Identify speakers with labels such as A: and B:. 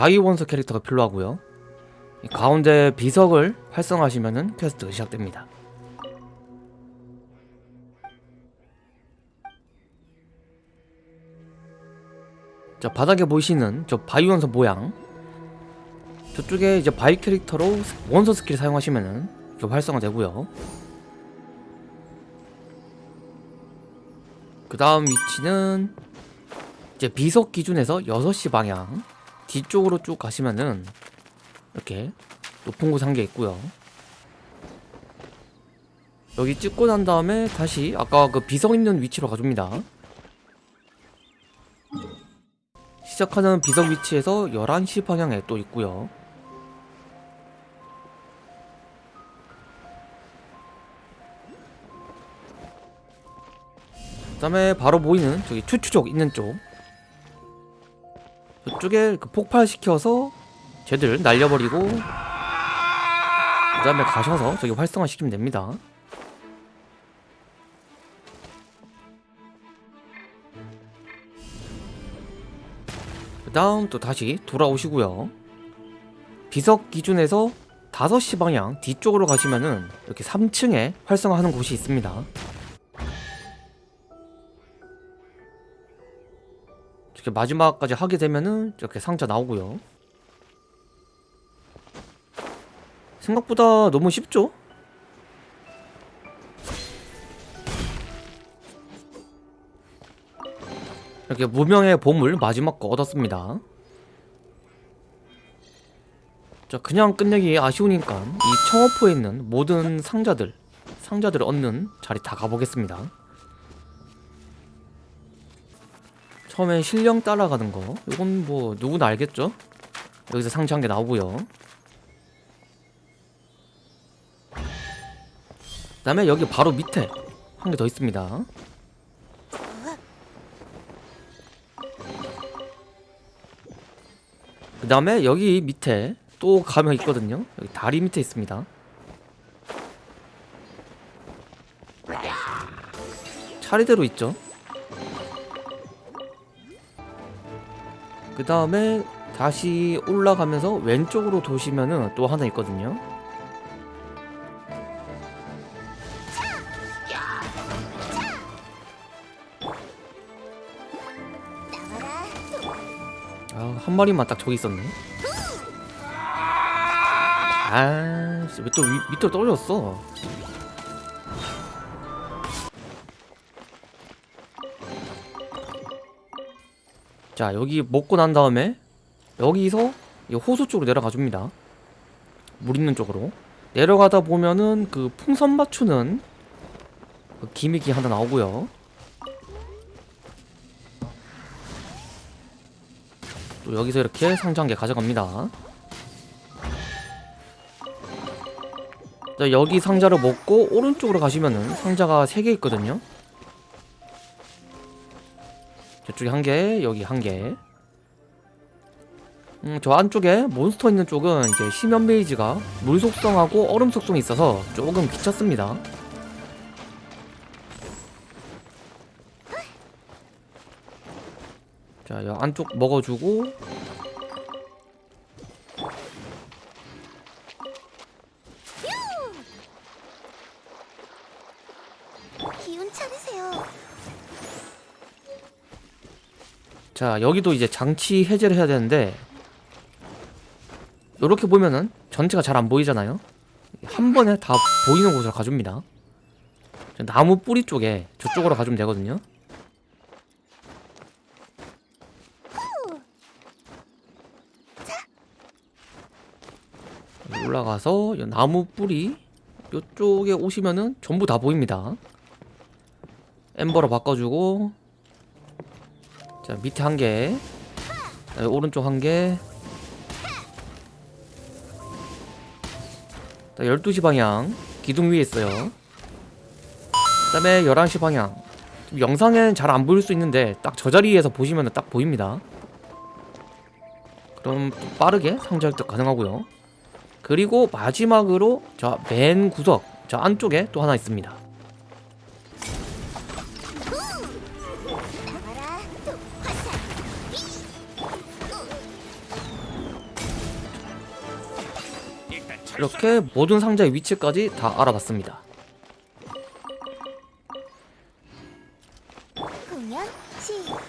A: 바위 원소 캐릭터가 필요하고요. 이 가운데 비석을 활성화하시면은 quest가 시작됩니다. 자 바닥에 보이시는 저 바위 원소 모양. 저쪽에 이제 바위 캐릭터로 원소 스킬 사용하시면은 이게 활성화되고요. 그 다음 위치는 이제 비석 기준에서 6시 방향 뒤쪽으로 쭉 가시면은 이렇게 높은 곳 한 개 있고요. 여기 찍고 난 다음에 다시 아까 그 비석 있는 위치로 가줍니다. 시작하는 비석 위치에서 11시 방향에 또 있고요. 그 다음에 바로 보이는 저기 추추족 있는 쪽 저쪽에 그 폭발시켜서 쟤들 날려버리고 그 다음에 가셔서 저기 활성화 시키면 됩니다. 그 다음 또 다시 돌아오시고요. 비석 기준에서 5시 방향 뒤쪽으로 가시면은 이렇게 3층에 활성화하는 곳이 있습니다 이렇게 마지막까지 하게 되면은 이렇게 상자 나오고요. 생각보다 너무 쉽죠? 이렇게 무명의 보물 마지막 거 얻었습니다. 자 그냥 끝내기 아쉬우니까 이 청어포에 있는 모든 상자들 상자들을 얻는 자리 다 가보겠습니다 처음에 실력 따라가는 거. 이건 뭐 누구나 알겠죠? 여기서 상자 한 개 나오고요. 그 다음에 여기 바로 밑에 한 개 더 있습니다. 그 다음에 여기 밑에 또 가면 있거든요. 여기 다리 밑에 있습니다. 차례대로 있죠 그 다음에 다시 올라가면서 왼쪽으로 도시면은 또 하나 있거든요 아, 한 마리만 딱 저기 있었네. 아, 왜또 밑으로 떨어졌어? 자, 여기 먹고 난 다음에 여기서 이 호수 쪽으로 내려가 줍니다. 물 있는 쪽으로. 내려가다 보면은 그 풍선 맞추는 그 기믹이 하나 나오고요. 또 여기서 이렇게 개 가져갑니다 자 여기 상자를 먹고 오른쪽으로 가시면은 상자가 3개 있거든요 저쪽에 한개 여기 한개. 음, 저 안쪽에 몬스터 있는 쪽은 이제 심연 베이지가 물 속성하고 얼음 속성이 있어서 조금 귀찮습니다. 자, 이 안쪽 먹어주고
B: 기운 차리세요.
A: 자, 여기도 이제 장치 해제를 해야 되는데 이렇게 보면은 전체가 잘 안 보이잖아요? 한 번에 다 보이는 곳으로 가줍니다. 저 나무 뿌리 쪽에 저쪽으로 가주면 되거든요. 올라가서 이 나무 뿌리 이쪽에 오시면은 전부 다 보입니다. 엠버로 바꿔주고 자 밑에 한개. 오른쪽 한개. 12시 방향. 기둥 위에 있어요. 그 다음에 11시 방향. 영상엔 잘 안 보일 수 있는데 딱 저 자리에서 보시면 딱 보입니다. 그럼 빠르게 상자 획득 가능하고요. 그리고 마지막으로 저 맨 구석 저 안쪽에 또 하나 있습니다 이렇게 모든 상자의 위치까지 다 알아봤습니다.
B: 공연 시작.